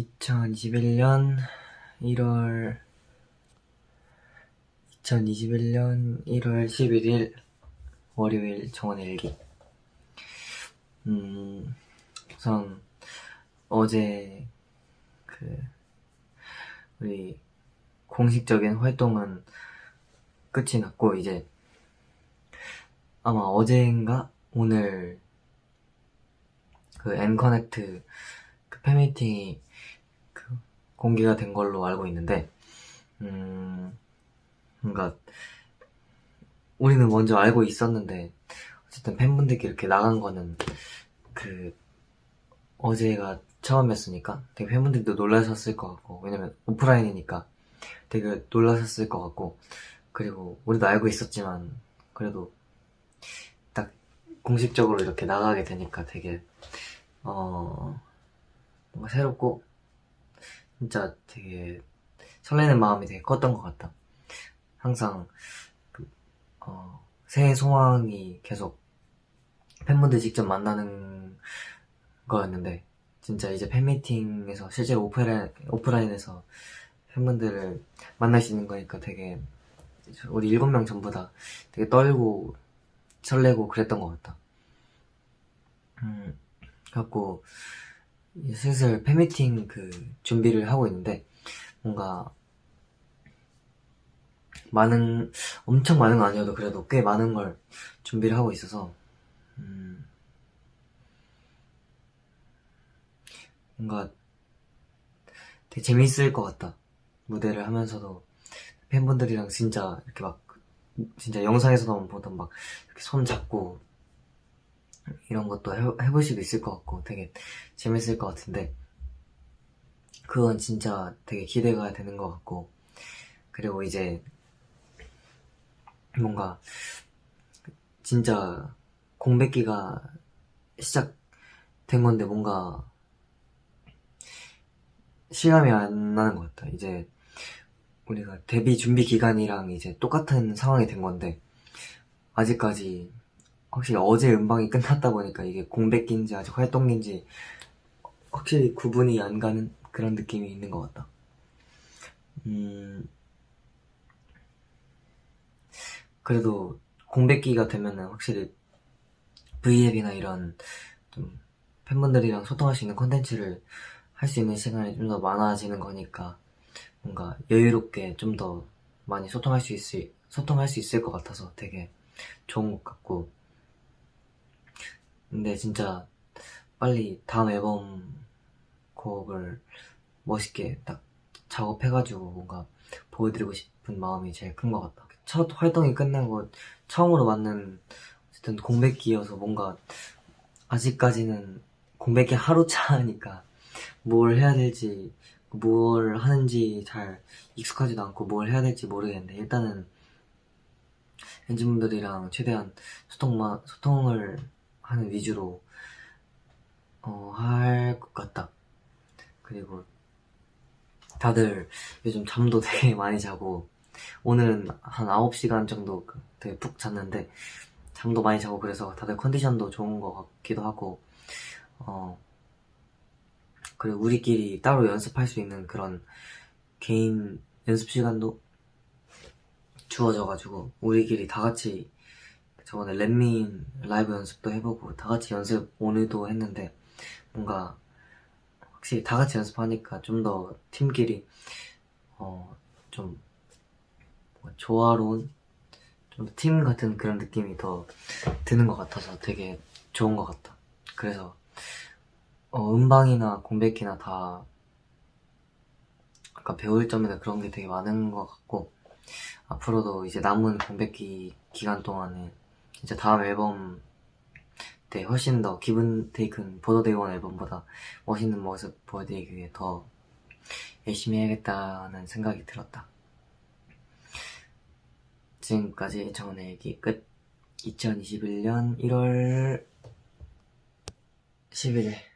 2021년 1월 2021년 1월 11일 월요일 정원 일기. 음 우선 어제 그 우리 공식적인 활동은 끝이 났고 이제 아마 어제인가? 오늘 그 엔커넥트 그 팬미팅이 그 공개가 된 걸로 알고 있는데 음 뭔가 우리는 먼저 알고 있었는데 어쨌든 팬분들께 이렇게 나간 거는 그 어제가 처음이었으니까 되게 팬분들도 놀라셨을 것 같고 왜냐면 오프라인이니까 되게 놀라셨을 것 같고 그리고 우리도 알고 있었지만 그래도 딱 공식적으로 이렇게 나가게 되니까 되게 어 뭔가 새롭고 진짜 되게 설레는 마음이 되게 컸던 것 같다. 항상 그, 어, 새해 소망이 계속 팬분들 직접 만나는 거였는데 진짜 이제 팬미팅에서 실제로 오프라인, 오프라인에서 팬분들을 만날 수 있는 거니까 되게 우리 일곱 명 전부 다 되게 떨고 설레고 그랬던 것 같다. 음, 갖고 슬슬 팬미팅 그 준비를 하고 있는데 뭔가 많은 엄청 많은 거 아니어도 그래도 꽤 많은 걸 준비를 하고 있어서 음, 뭔가 되게 재밌을 것 같다. 무대를 하면서도 팬분들이랑 진짜 이렇게 막 진짜 영상에서만 보던 막 이렇게 손 잡고 이런 것도 해, 해볼 수도 있을 것 같고 되게 재밌을 것 같은데 그건 진짜 되게 기대가 되는 것 같고 그리고 이제 뭔가 진짜 공백기가 시작된 건데 뭔가 실감이 안 나는 것 같아 이제 우리가 데뷔 준비 기간이랑 이제 똑같은 상황이 된 건데 아직까지 확실히 어제 음방이 끝났다 보니까 이게 공백기인지 아직 활동기인지 확실히 구분이 안 가는 그런 느낌이 있는 것 같다. 음, 그래도 공백기가 되면은 확실히 V앱이나 이런 좀 팬분들이랑 소통할 수 있는 콘텐츠를 할 수 있는 시간이 좀 더 많아지는 거니까 뭔가 여유롭게 좀 더 많이 소통할 수 있을 소통할 수 있을 것 같아서 되게 좋은 것 같고 근데 진짜 빨리 다음 앨범 곡을 멋있게 딱 작업해가지고 뭔가 보여드리고 싶은 마음이 제일 큰 것 같다. 첫 활동이 끝나고 처음으로 맞는 어쨌든 공백기여서 뭔가 아직까지는 공백기 하루 차니까 뭘 해야 될지 뭘 하는지 잘 익숙하지도 않고 뭘 해야 될지 모르겠는데 일단은 엔진분들이랑 최대한 소통만, 소통을 하는 위주로 어, 할 것 같다. 그리고 다들 요즘 잠도 되게 많이 자고 오늘은 한 9시간 정도 그 되게 푹 잤는데 잠도 많이 자고 그래서 다들 컨디션도 좋은 것 같기도 하고 어 그리고 우리끼리 따로 연습할 수 있는 그런 개인 연습 시간도 주어져가지고 우리끼리 다 같이 저번에 렛민 라이브 연습도 해보고 다 같이 연습 오늘도 했는데 뭔가 확실히 다 같이 연습하니까 좀 더 팀끼리 어 좀 조화로운 좀 팀 같은 그런 느낌이 더 드는 것 같아서 되게 좋은 것 같다. 그래서 어, 음방이나 공백기나 다 아까 배울 점이나 그런 게 되게 많은 것 같고 앞으로도 이제 남은 공백기 기간 동안에 진짜 다음 앨범 때 훨씬 더 기분 테이큰 보더데이원 앨범보다 멋있는 모습 보여드리기 위해 더 열심히 해야겠다는 생각이 들었다. 지금까지 정원의 얘기 끝. 2021년 1월 11일